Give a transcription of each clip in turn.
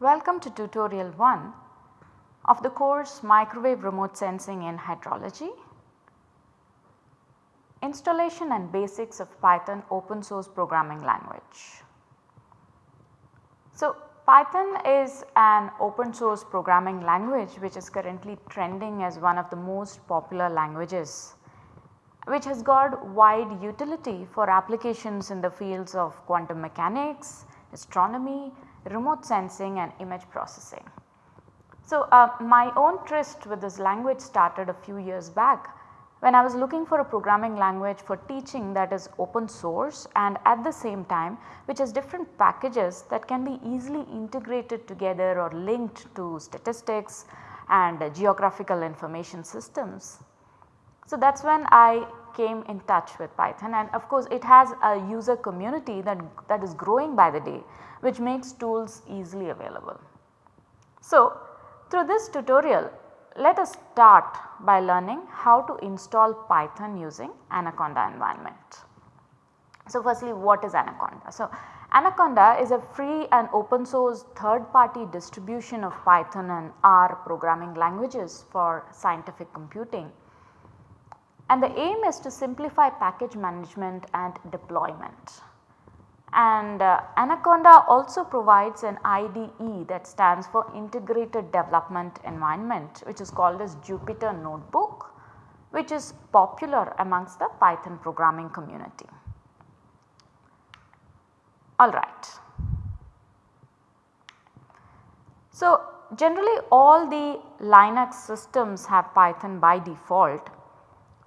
Welcome to tutorial 1 of the course Microwave Remote Sensing in Hydrology. Installation and basics of Python open source programming language. Python is an open source programming language which is currently trending as one of the most popular languages which has got wide utility for applications in the fields of quantum mechanics, astronomy, remote sensing and image processing. So, uh, my own tryst with this language started a few years back when I was looking for a programming language for teaching that is open source and at the same time which has different packages that can be easily integrated together or linked to statistics and geographical information systems. So, that is when I came in touch with Python and of course it has a user community that, that is growing by the day which makes tools easily available. So, through this tutorial let us start by learning how to install Python using Anaconda environment. So, firstly what is Anaconda? So, Anaconda is a free and open source third party distribution of Python and R programming languages for scientific computing. And the aim is to simplify package management and deployment and uh, Anaconda also provides an IDE that stands for Integrated Development Environment which is called as Jupyter Notebook which is popular amongst the Python programming community. Alright. So, generally all the Linux systems have Python by default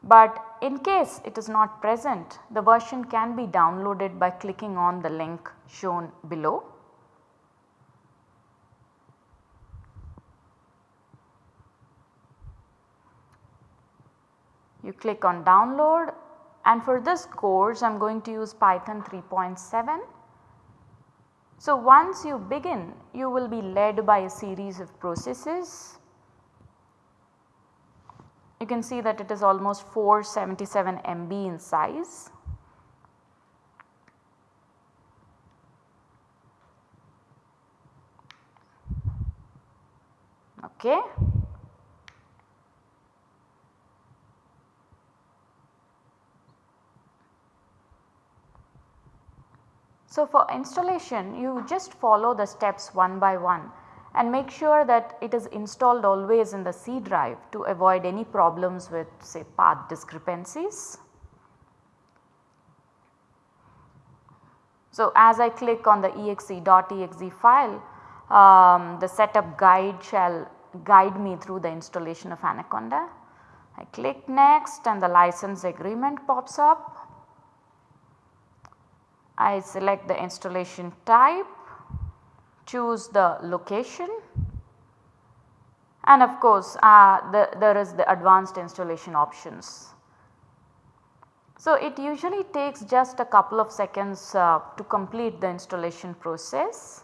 but in case it is not present the version can be downloaded by clicking on the link shown below. You click on download and for this course I am going to use Python 3.7. So, once you begin you will be led by a series of processes you can see that it is almost 477 MB in size. Okay. So, for installation you just follow the steps one by one and make sure that it is installed always in the C drive to avoid any problems with say path discrepancies. So, as I click on the exe.exe file um, the setup guide shall guide me through the installation of Anaconda. I click next and the license agreement pops up. I select the installation type choose the location and of course uh, the, there is the advanced installation options. So, it usually takes just a couple of seconds uh, to complete the installation process.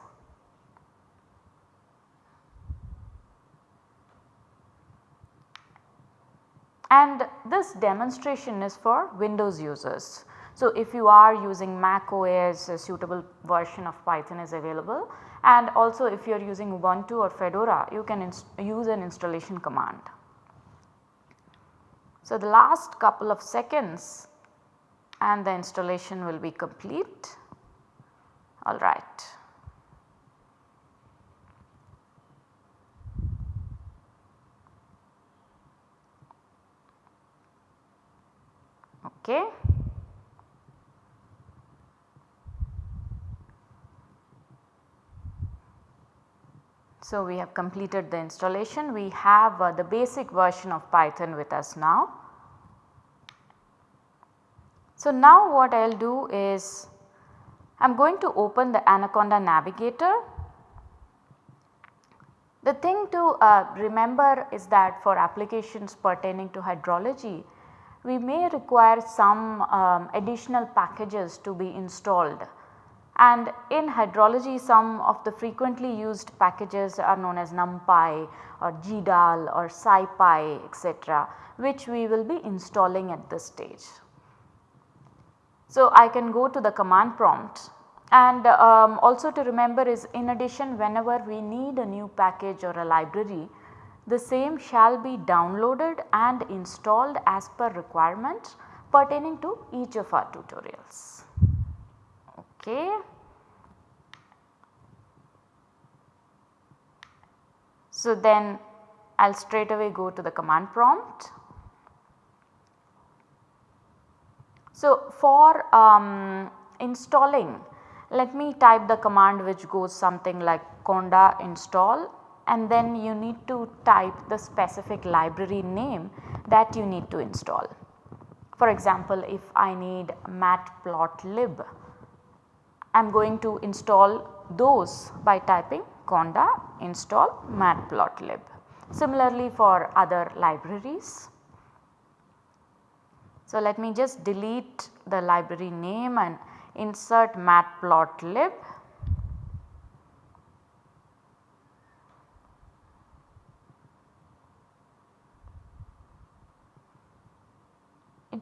And this demonstration is for Windows users. So, if you are using Mac OS a suitable version of Python is available and also if you are using Ubuntu or Fedora you can use an installation command. So, the last couple of seconds and the installation will be complete alright. Okay. So, we have completed the installation, we have uh, the basic version of Python with us now. So, now what I will do is I am going to open the Anaconda navigator. The thing to uh, remember is that for applications pertaining to hydrology, we may require some um, additional packages to be installed and in hydrology some of the frequently used packages are known as numpy or gdal or scipy etc which we will be installing at this stage. So, I can go to the command prompt and um, also to remember is in addition whenever we need a new package or a library the same shall be downloaded and installed as per requirement pertaining to each of our tutorials. Okay. So, then I will straight away go to the command prompt. So, for um, installing let me type the command which goes something like conda install and then you need to type the specific library name that you need to install. For example, if I need matplotlib, I am going to install those by typing conda install matplotlib. Similarly for other libraries. So, let me just delete the library name and insert matplotlib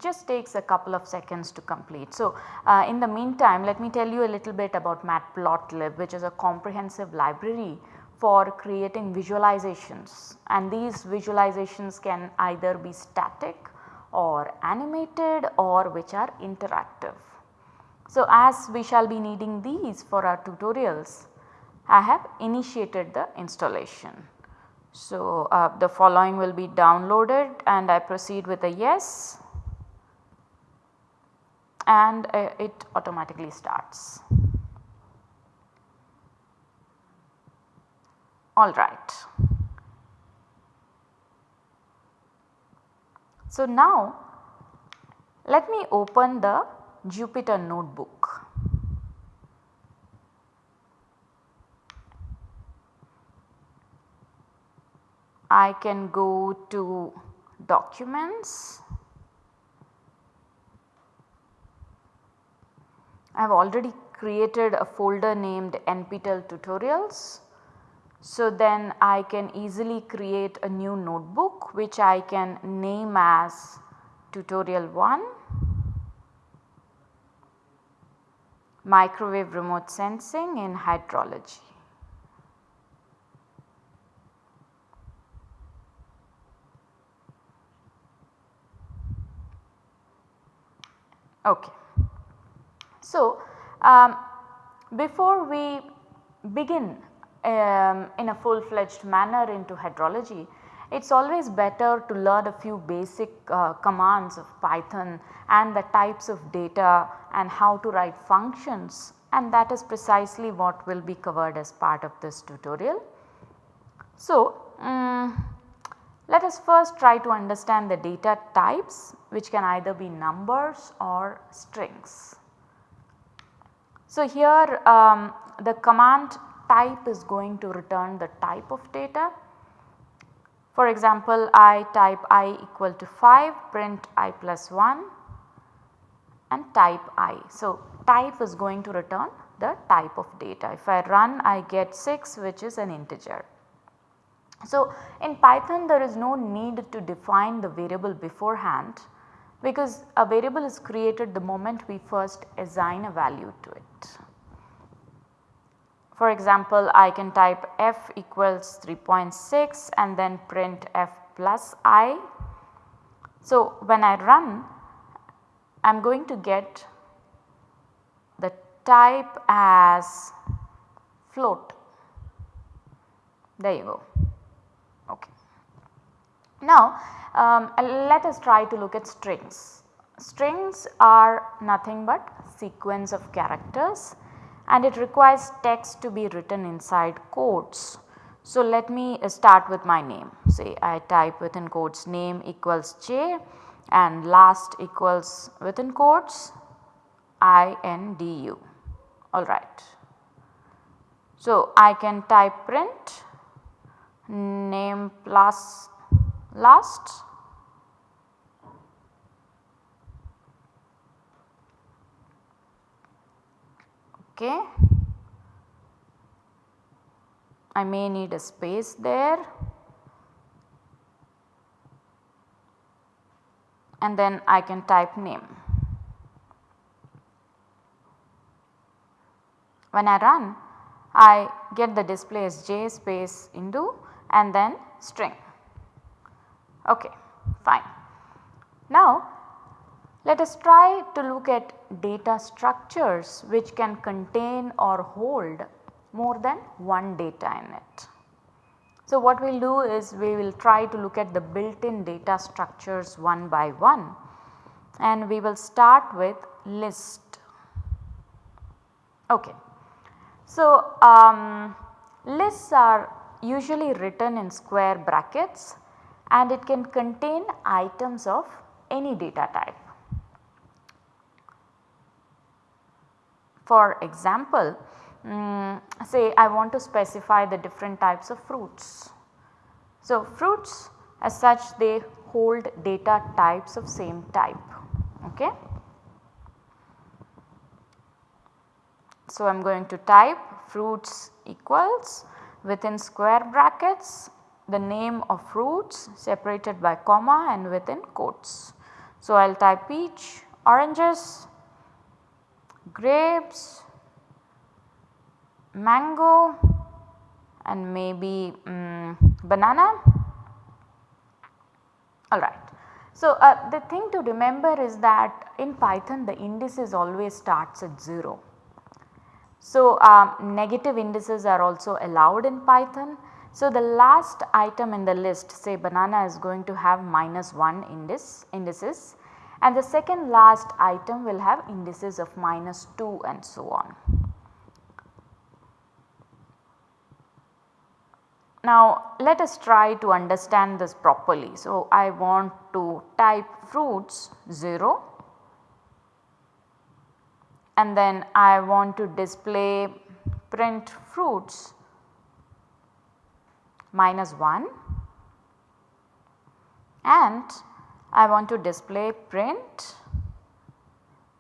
just takes a couple of seconds to complete. So, uh, in the meantime let me tell you a little bit about matplotlib which is a comprehensive library for creating visualizations and these visualizations can either be static or animated or which are interactive. So, as we shall be needing these for our tutorials, I have initiated the installation. So, uh, the following will be downloaded and I proceed with a yes and uh, it automatically starts. Alright. So, now let me open the Jupyter notebook. I can go to documents. I have already created a folder named NPTEL tutorials. So, then I can easily create a new notebook which I can name as tutorial 1 microwave remote sensing in hydrology. Okay. So, um, before we begin um, in a full fledged manner into hydrology, it is always better to learn a few basic uh, commands of Python and the types of data and how to write functions and that is precisely what will be covered as part of this tutorial. So, um, let us first try to understand the data types which can either be numbers or strings. So, here um, the command type is going to return the type of data for example, I type i equal to 5 print i plus 1 and type i. So, type is going to return the type of data. If I run I get 6 which is an integer. So, in Python there is no need to define the variable beforehand because a variable is created the moment we first assign a value to it. For example, I can type f equals 3.6 and then print f plus i. So, when I run I am going to get the type as float. There you go. Now, um, let us try to look at strings. Strings are nothing but sequence of characters and it requires text to be written inside quotes. So, let me uh, start with my name say I type within quotes name equals j and last equals within quotes i n d u alright. So, I can type print name plus last Okay. I may need a space there and then I can type name. When I run I get the display as j space Indu and then string. Okay, fine. Now let us try to look at data structures which can contain or hold more than one data in it. So what we will do is we will try to look at the built in data structures one by one and we will start with list. Okay. So um, lists are usually written in square brackets and it can contain items of any data type. For example, um, say I want to specify the different types of fruits. So, fruits as such they hold data types of same type. Okay. So, I am going to type fruits equals within square brackets the name of fruits separated by comma and within quotes. So, I will type peach, oranges, grapes, mango and maybe um, banana alright. So, uh, the thing to remember is that in Python the indices always starts at 0. So, um, negative indices are also allowed in Python. So, the last item in the list say banana is going to have minus 1 index indices and the second last item will have indices of minus 2 and so on. Now let us try to understand this properly. So I want to type fruits 0 and then I want to display print fruits minus 1 and I want to display print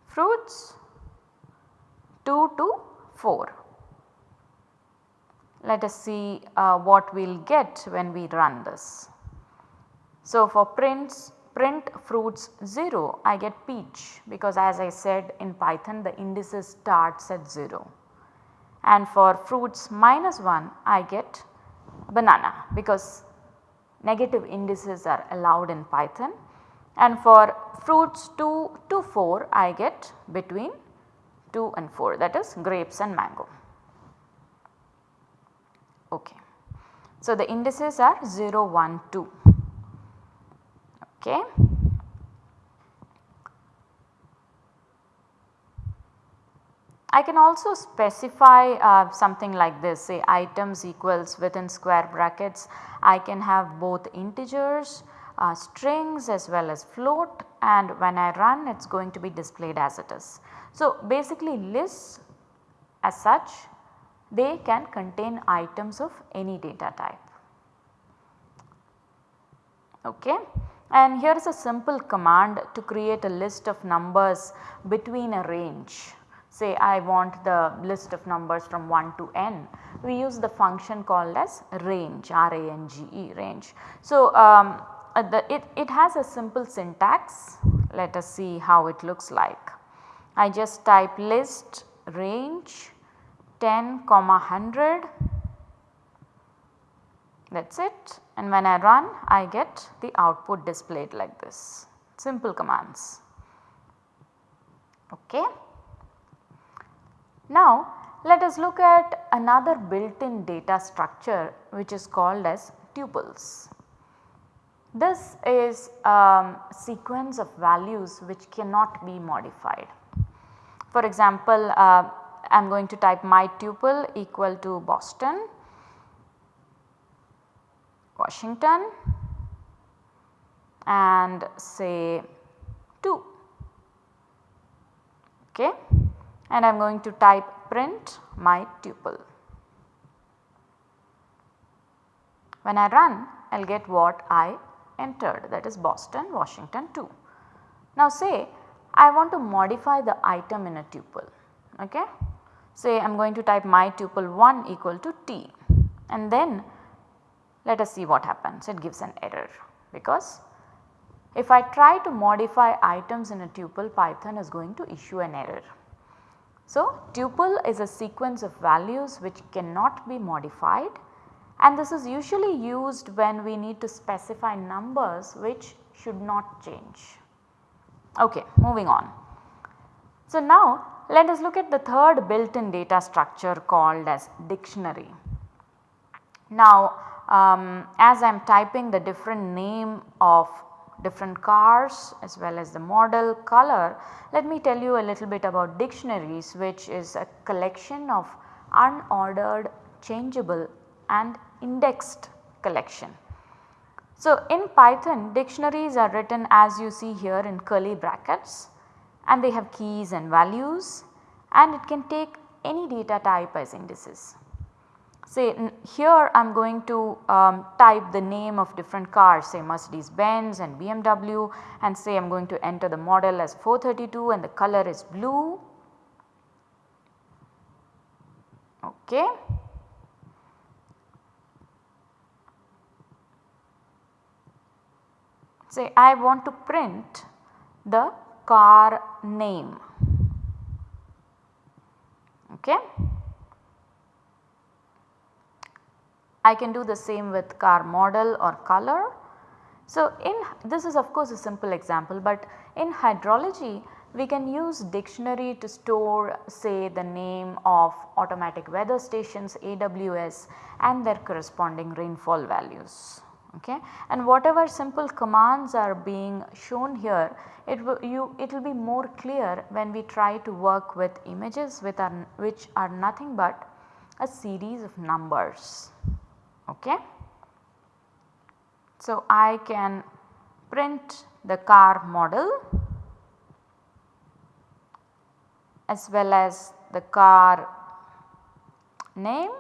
fruits 2 to 4. Let us see uh, what we will get when we run this. So, for prints print fruits 0 I get peach because as I said in Python the indices starts at 0 and for fruits minus 1 I get banana because negative indices are allowed in Python and for fruits 2 to 4 I get between 2 and 4 that is grapes and mango. Okay. So, the indices are 0, 1, 2. Okay. I can also specify uh, something like this say items equals within square brackets I can have both integers, uh, strings as well as float and when I run it is going to be displayed as it is. So, basically lists as such they can contain items of any data type. Okay. And here is a simple command to create a list of numbers between a range. Say I want the list of numbers from 1 to n, we use the function called as range R-A-N-G-E range. So, um, uh, the, it, it has a simple syntax let us see how it looks like. I just type list range 10 comma 100 that is it and when I run I get the output displayed like this simple commands. Okay. Now let us look at another built in data structure which is called as tuples. This is a sequence of values which cannot be modified. For example, uh, I am going to type my tuple equal to Boston, Washington and say 2 okay and I am going to type print my tuple. When I run I will get what I entered that is Boston, Washington 2. Now say I want to modify the item in a tuple okay. say I am going to type my tuple 1 equal to t and then let us see what happens it gives an error because if I try to modify items in a tuple python is going to issue an error. So, tuple is a sequence of values which cannot be modified and this is usually used when we need to specify numbers which should not change. Okay, moving on. So, now let us look at the third built in data structure called as dictionary. Now, um, as I am typing the different name of different cars as well as the model color, let me tell you a little bit about dictionaries which is a collection of unordered changeable and indexed collection. So, in Python dictionaries are written as you see here in curly brackets and they have keys and values and it can take any data type as indices. Say here I am going to um, type the name of different cars say Mercedes Benz and BMW and say I am going to enter the model as 432 and the color is blue. Okay. Say I want to print the car name. Okay. I can do the same with car model or color. So, in this is of course a simple example, but in hydrology we can use dictionary to store say the name of automatic weather stations AWS and their corresponding rainfall values. Okay. And whatever simple commands are being shown here it will you it will be more clear when we try to work with images with our, which are nothing but a series of numbers okay. So, I can print the car model as well as the car name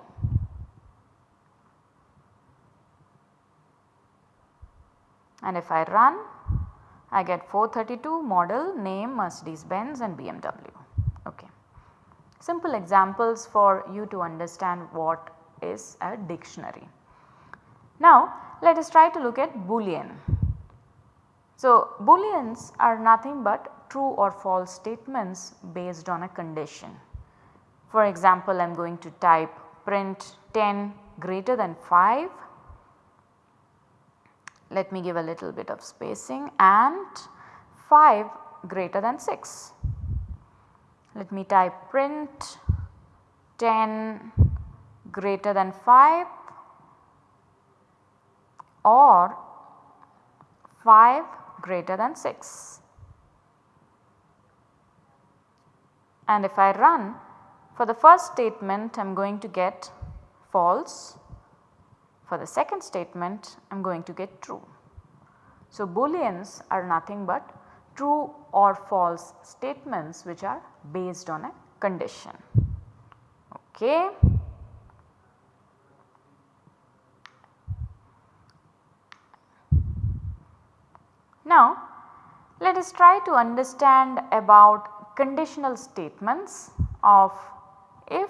and if I run I get 432 model name Mercedes Benz and BMW. Okay. Simple examples for you to understand what is a dictionary. Now let us try to look at boolean. So booleans are nothing but true or false statements based on a condition. For example, I am going to type print 10 greater than 5. Let me give a little bit of spacing and 5 greater than 6. Let me type print 10 greater than 5 or 5 greater than 6. And if I run for the first statement I am going to get false, for the second statement I am going to get true. So, booleans are nothing but true or false statements which are based on a condition. Okay. Now let us try to understand about conditional statements of if,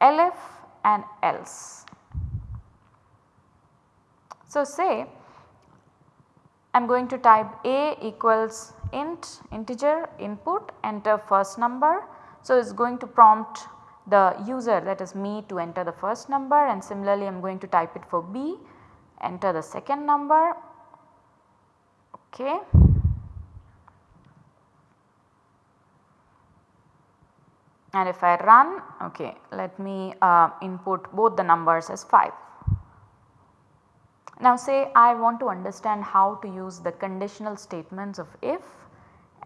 elif and else. So say I am going to type a equals int integer input enter first number. So it is going to prompt the user that is me to enter the first number and similarly I am going to type it for b enter the second number okay. And if I run okay let me uh, input both the numbers as 5. Now say I want to understand how to use the conditional statements of if,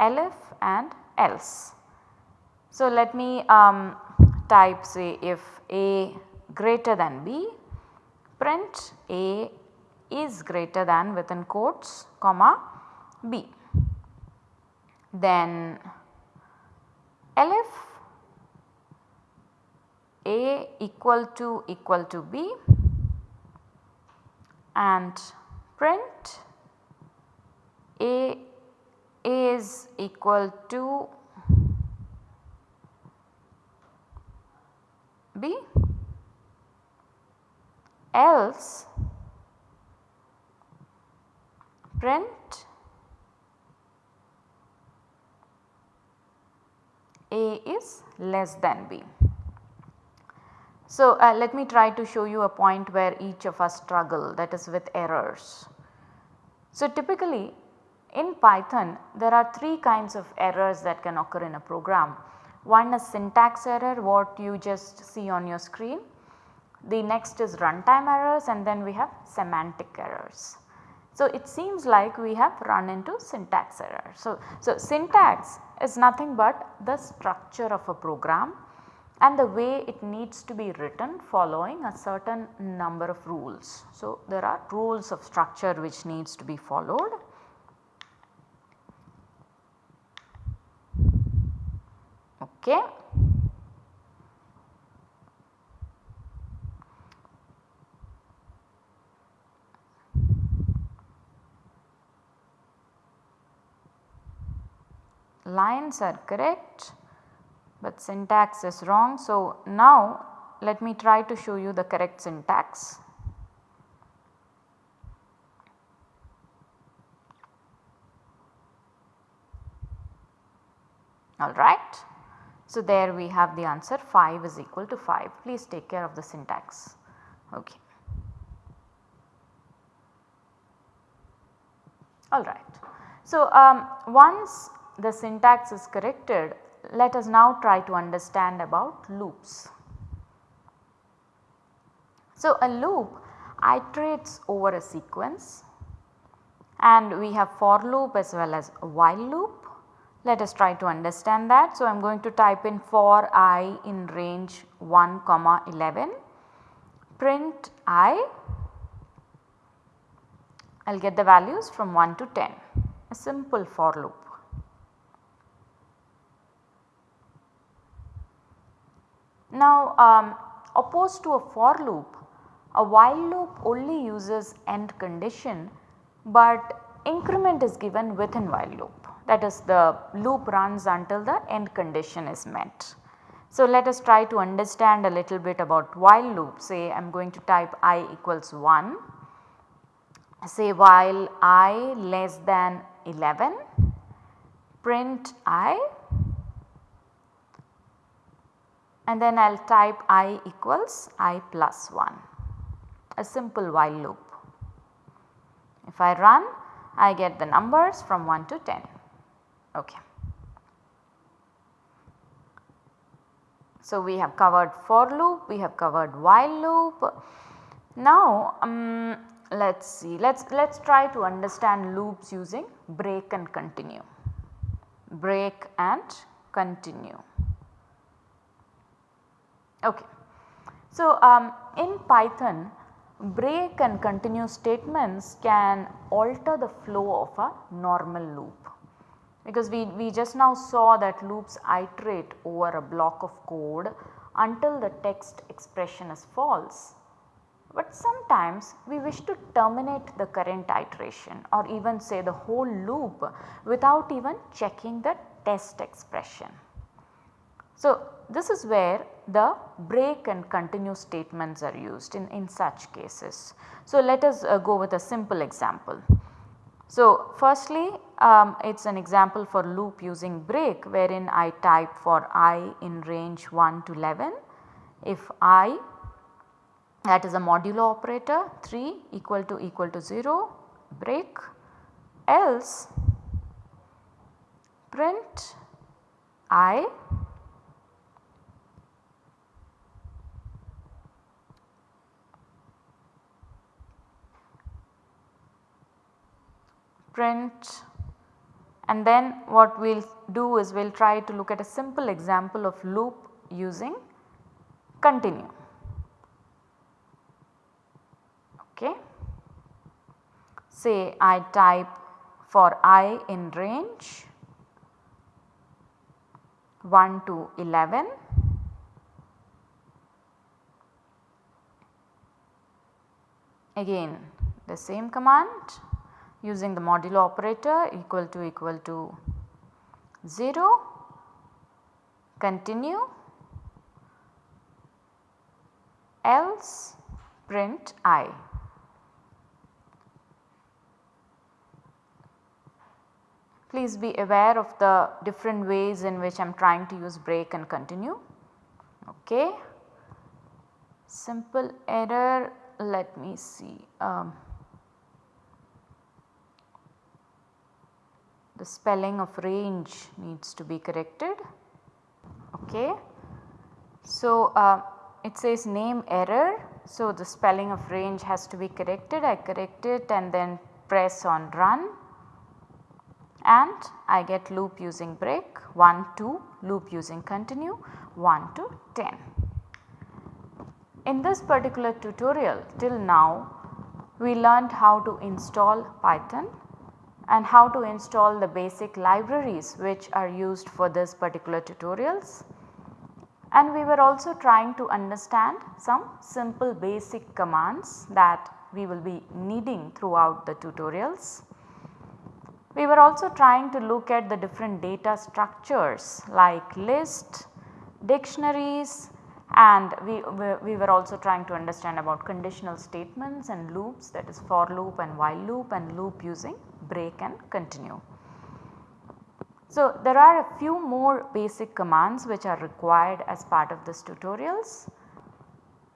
elif and else. So let me um, type say if a greater than b print a is greater than within quotes comma B. Then elif A equal to equal to B and print A is equal to B else print A is less than B. So, uh, let me try to show you a point where each of us struggle that is with errors. So, typically in Python there are 3 kinds of errors that can occur in a program. One is syntax error what you just see on your screen. The next is runtime errors and then we have semantic errors. So, it seems like we have run into syntax error. So, so syntax is nothing but the structure of a program and the way it needs to be written following a certain number of rules. So, there are rules of structure which needs to be followed. Okay. Lines are correct but syntax is wrong. So, now let me try to show you the correct syntax. Alright. So, there we have the answer 5 is equal to 5. Please take care of the syntax. Okay. Alright. So, um, once the syntax is corrected let us now try to understand about loops. So, a loop iterates over a sequence and we have for loop as well as while loop. Let us try to understand that. So, I am going to type in for i in range 1 comma 11 print i I will get the values from 1 to 10 a simple for loop. Now um, opposed to a for loop, a while loop only uses end condition but increment is given within while loop. That is the loop runs until the end condition is met. So, let us try to understand a little bit about while loop. Say I am going to type i equals 1 say while i less than 11 print i and then I will type i equals i plus 1 a simple while loop. If I run I get the numbers from 1 to 10. Okay. So, we have covered for loop, we have covered while loop. Now, um, let us see, let us let us try to understand loops using break and continue, break and continue. Okay. So, um, in Python break and continue statements can alter the flow of a normal loop because we, we just now saw that loops iterate over a block of code until the text expression is false. But sometimes we wish to terminate the current iteration or even say the whole loop without even checking the test expression. So, this is where the break and continue statements are used in, in such cases. So, let us uh, go with a simple example. So, firstly um, it is an example for loop using break wherein I type for i in range 1 to 11 if i that is a modulo operator 3 equal to equal to 0 break else print i print and then what we will do is we will try to look at a simple example of loop using continue. Okay. Say I type for i in range 1 to 11 again the same command using the modulo operator equal to equal to 0, continue else print i. Please be aware of the different ways in which I am trying to use break and continue. Okay. Simple error let me see. Um, the spelling of range needs to be corrected. Okay. So, uh, it says name error. So, the spelling of range has to be corrected. I correct it and then press on run and I get loop using break 1 2 loop using continue 1 to 10. In this particular tutorial till now we learned how to install Python and how to install the basic libraries which are used for this particular tutorials. And we were also trying to understand some simple basic commands that we will be needing throughout the tutorials. We were also trying to look at the different data structures like list, dictionaries and we, we were also trying to understand about conditional statements and loops that is for loop and while loop and loop using break and continue. So, there are a few more basic commands which are required as part of this tutorials.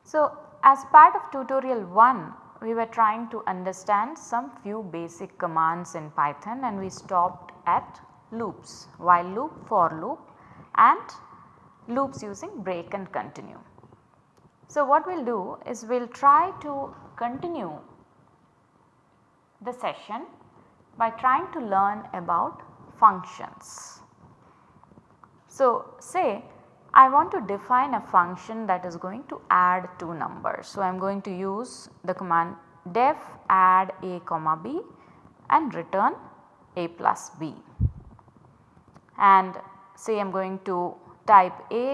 So, as part of tutorial 1 we were trying to understand some few basic commands in Python and we stopped at loops while loop, for loop and loops using break and continue. So, what we will do is we will try to continue the session by trying to learn about functions. So, say I want to define a function that is going to add two numbers. So, I am going to use the command def add a comma b and return a plus b. And say I am going to type a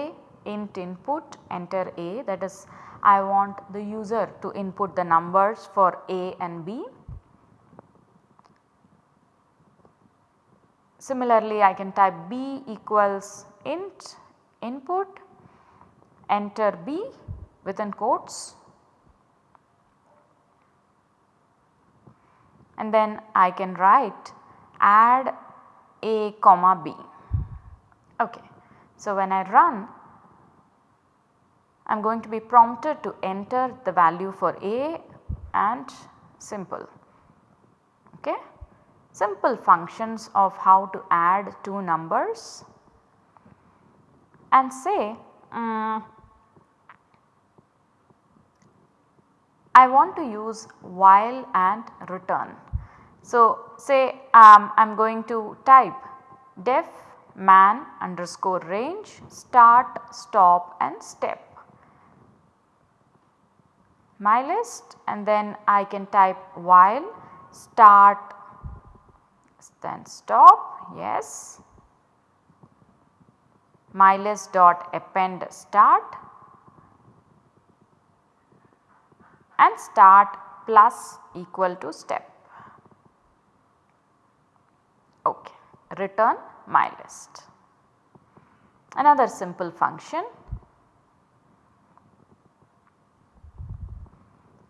int input enter a that is I want the user to input the numbers for a and b Similarly, I can type b equals int input enter b within quotes and then I can write add a comma b. Okay. So, when I run I am going to be prompted to enter the value for a and simple. Okay simple functions of how to add two numbers and say um, I want to use while and return. So, say um, I am going to type def man underscore range start stop and step. My list and then I can type while start then stop yes. My list dot append start. And start plus equal to step. Okay return mylist another simple function.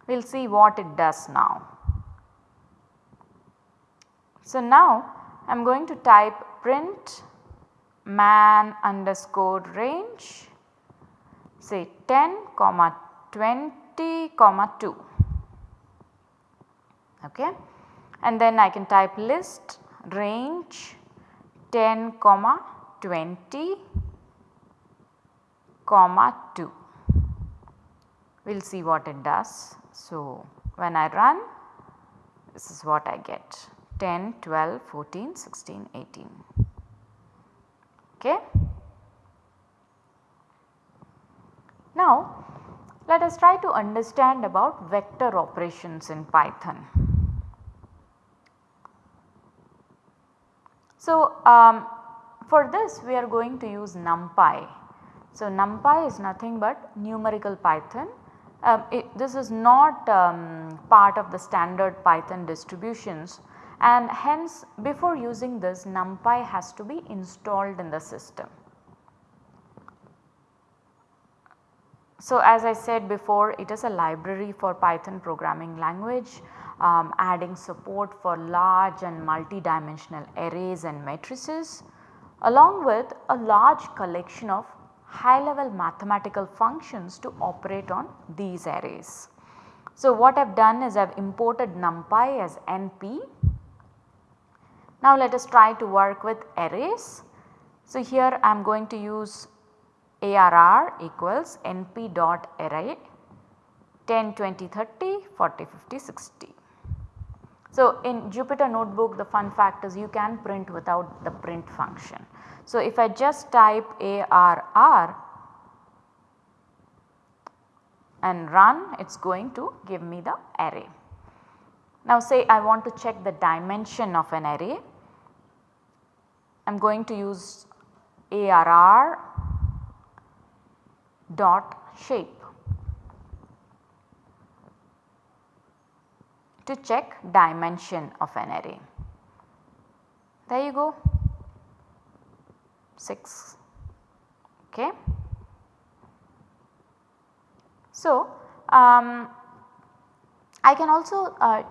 We will see what it does now. So, now I am going to type print man underscore range say 10 comma 20 comma 2 okay? And then I can type list range 10 comma 20 comma 2 we will see what it does. So, when I run this is what I get 10, 12, 14, 16, 18. Okay. Now, let us try to understand about vector operations in Python. So, um, for this we are going to use NumPy. So, NumPy is nothing but numerical Python. Um, it, this is not um, part of the standard Python distributions and hence before using this numpy has to be installed in the system. So, as I said before it is a library for Python programming language um, adding support for large and multi-dimensional arrays and matrices along with a large collection of high level mathematical functions to operate on these arrays. So, what I have done is I have imported numpy as np. Now, let us try to work with arrays. So, here I am going to use ARR equals np dot array 10, 20, 30, 40, 50, 60. So, in Jupyter notebook the fun fact is you can print without the print function. So, if I just type ARR and run it is going to give me the array. Now say I want to check the dimension of an array, I am going to use ARR dot shape to check dimension of an array. There you go 6 okay. So, um, I can also uh,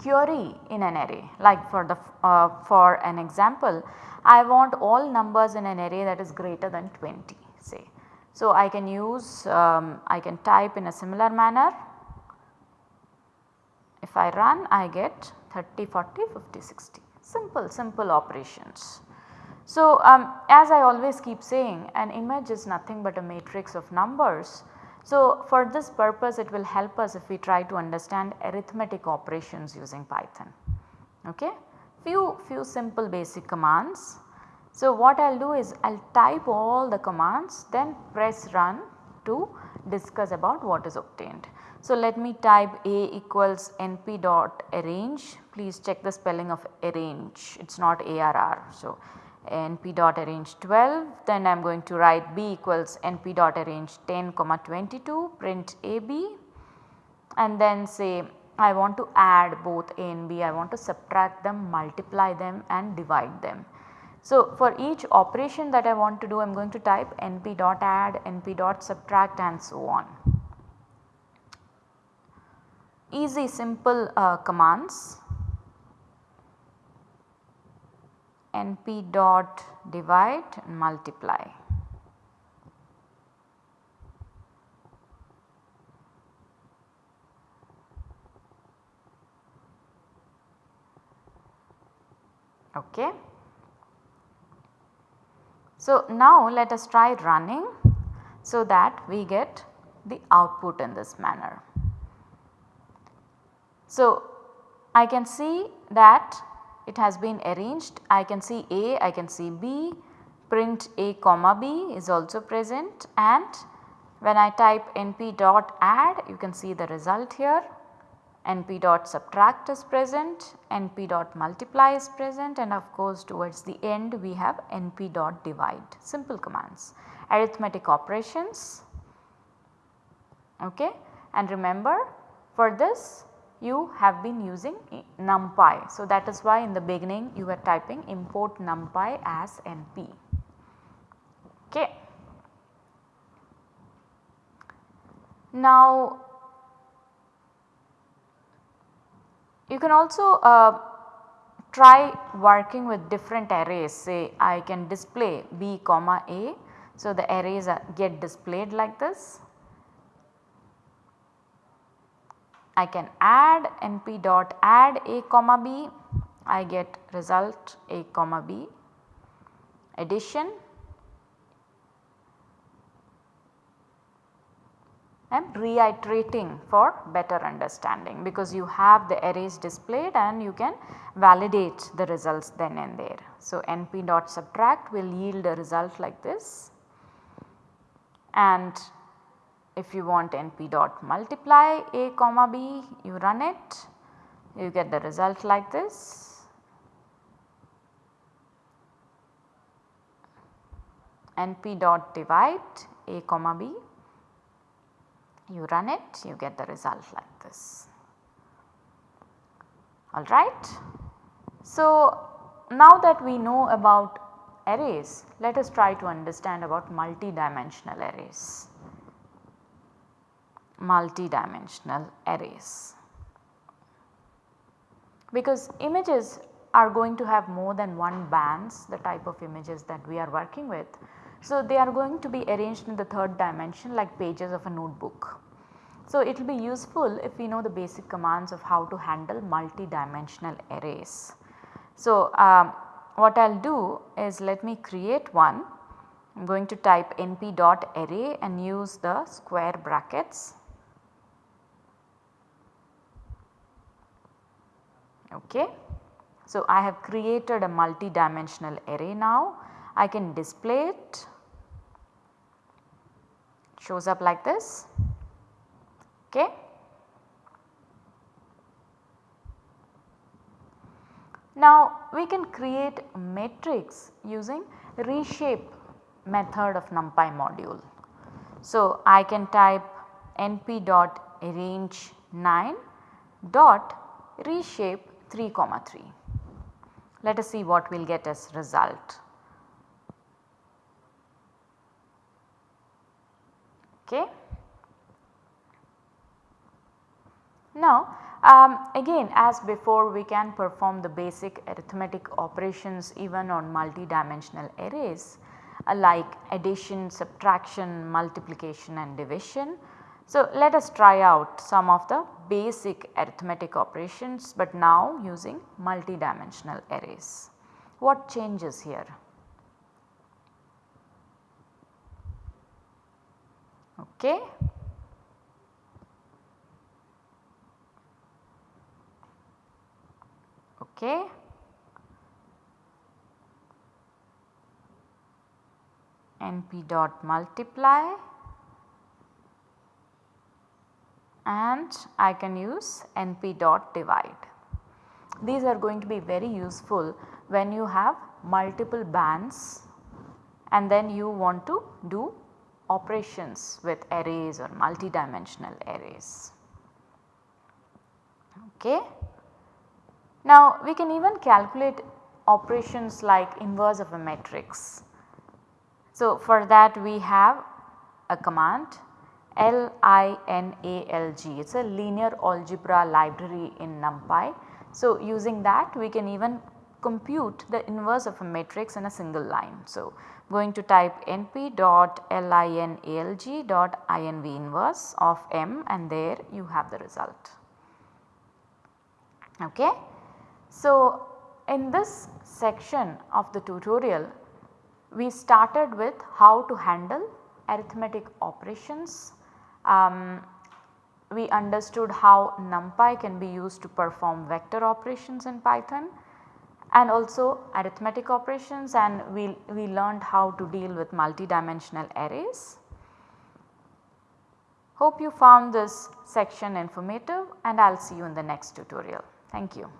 query in an array like for the uh, for an example I want all numbers in an array that is greater than 20 say. So, I can use um, I can type in a similar manner if I run I get 30, 40, 50, 60 simple simple operations. So, um, as I always keep saying an image is nothing but a matrix of numbers. So, for this purpose it will help us if we try to understand arithmetic operations using Python. Okay? Few, few simple basic commands. So, what I will do is I will type all the commands then press run to discuss about what is obtained. So, let me type A equals np dot arange please check the spelling of arange it is not ARR. So, np dot arange 12 then I am going to write b equals np dot arange 10 comma 22 print ab and then say I want to add both a and b I want to subtract them multiply them and divide them. So, for each operation that I want to do I am going to type np dot add np dot subtract and so on. Easy simple uh, commands np dot divide and multiply. Okay. So, now let us try running so that we get the output in this manner. So, I can see that it has been arranged. I can see A, I can see B, print A comma B is also present. And when I type np dot add you can see the result here. Np dot subtract is present, np dot multiply is present. And of course towards the end we have np dot divide. Simple commands. Arithmetic operations. Okay. And remember for this you have been using numpy. So, that is why in the beginning you were typing import numpy as np. Okay. Now, you can also uh, try working with different arrays say I can display b comma a. So, the arrays get displayed like this I can add np dot add a comma b. I get result a comma b. Addition. I am reiterating for better understanding because you have the arrays displayed and you can validate the results then and there. So, np dot subtract will yield a result like this. And if you want np dot multiply a comma b you run it you get the result like this. np dot divide a comma b you run it you get the result like this alright. So, now that we know about arrays let us try to understand about multi-dimensional arrays. Multi-dimensional arrays. Because images are going to have more than one bands the type of images that we are working with. So, they are going to be arranged in the third dimension like pages of a notebook. So, it will be useful if we know the basic commands of how to handle multi-dimensional arrays. So, um, what I will do is let me create one. I am going to type np dot array and use the square brackets. Okay. So, I have created a multi-dimensional array now. I can display it shows up like this. Okay. Now we can create matrix using reshape method of numpy module. So I can type np dot arange 9 dot reshape 3 comma 3. Let us see what we will get as result. Okay. Now um, again as before we can perform the basic arithmetic operations even on multi-dimensional arrays uh, like addition, subtraction, multiplication and division. So let us try out some of the basic arithmetic operations but now using multi-dimensional arrays. What changes here? Okay. Okay. np dot multiply and I can use np dot divide. These are going to be very useful when you have multiple bands and then you want to do operations with arrays or multidimensional arrays. Okay. Now we can even calculate operations like inverse of a matrix. So for that we have a command LINALG it is a linear algebra library in NumPy. So using that we can even compute the inverse of a matrix in a single line. So going to type np dot linalg dot inv inverse of m and there you have the result. Okay. So, in this section of the tutorial we started with how to handle arithmetic operations. Um, we understood how NumPy can be used to perform vector operations in Python and also arithmetic operations and we, we learned how to deal with multidimensional arrays. Hope you found this section informative and I will see you in the next tutorial. Thank you.